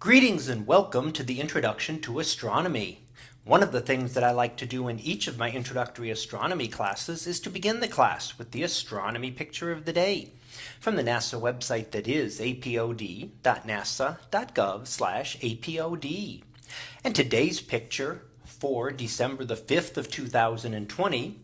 Greetings and welcome to the introduction to astronomy. One of the things that I like to do in each of my introductory astronomy classes is to begin the class with the astronomy picture of the day from the NASA website that is apod.nasa.gov apod. And today's picture for December the 5th of 2020.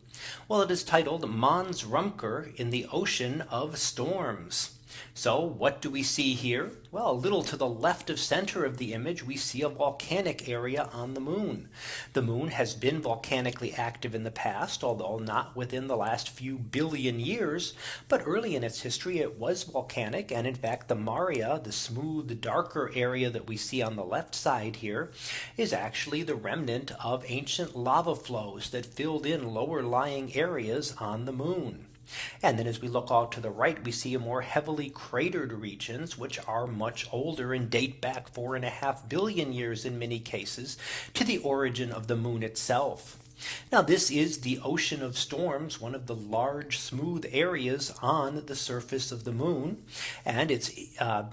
Well, it is titled Mons Rumker in the Ocean of Storms. So what do we see here? Well, a little to the left of center of the image, we see a volcanic area on the moon. The moon has been volcanically active in the past, although not within the last few billion years. But early in its history, it was volcanic. And in fact, the Maria, the smooth, darker area that we see on the left side here is actually the remnant of ancient lava flows that filled in lower lying areas on the moon. And then as we look out to the right, we see a more heavily cratered regions, which are much older and date back four and a half billion years in many cases to the origin of the moon itself. Now this is the ocean of storms, one of the large smooth areas on the surface of the moon. And it's uh,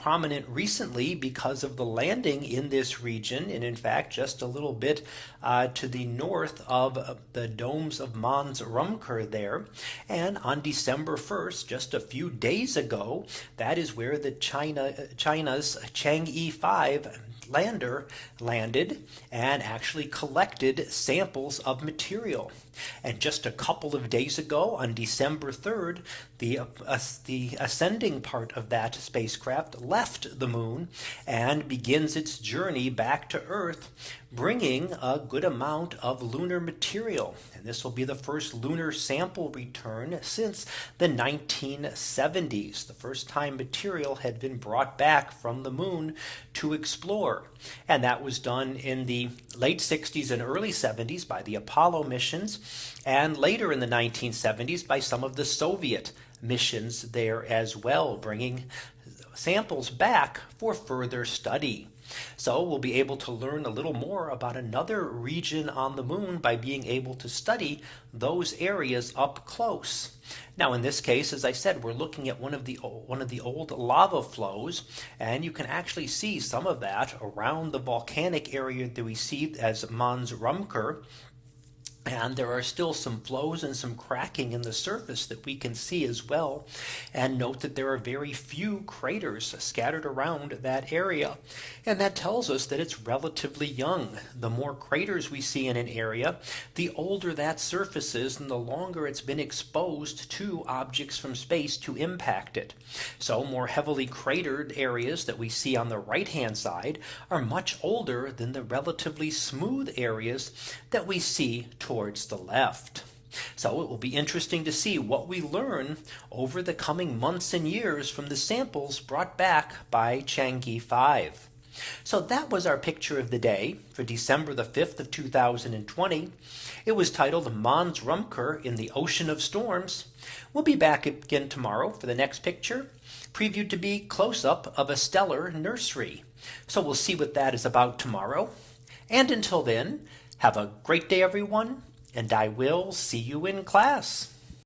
prominent recently because of the landing in this region. And in fact, just a little bit uh, to the north of the domes of Mons Rumker there. And on December 1st, just a few days ago, that is where the China China's Chang'e 5 lander landed and actually collected samples of material. And just a couple of days ago on December 3rd, the, uh, the ascending part of that spacecraft left the moon and begins its journey back to Earth, bringing a good amount of lunar material. And this will be the first lunar sample return since the 1970s, the first time material had been brought back from the moon to explore. And that was done in the late 60s and early 70s by the Apollo missions and later in the 1970s by some of the Soviet missions there as well, bringing samples back for further study. So we'll be able to learn a little more about another region on the moon by being able to study those areas up close. Now in this case, as I said, we're looking at one of the one of the old lava flows, and you can actually see some of that around the volcanic area that we see as Mons Rumker and there are still some flows and some cracking in the surface that we can see as well. And note that there are very few craters scattered around that area. And that tells us that it's relatively young. The more craters we see in an area, the older that surface is and the longer it's been exposed to objects from space to impact it. So more heavily cratered areas that we see on the right hand side are much older than the relatively smooth areas that we see towards the left. So it will be interesting to see what we learn over the coming months and years from the samples brought back by Chang'e 5. So that was our picture of the day for December the 5th of 2020. It was titled Mons Rumker in the Ocean of Storms. We'll be back again tomorrow for the next picture previewed to be close up of a stellar nursery. So we'll see what that is about tomorrow. And until then, have a great day, everyone, and I will see you in class.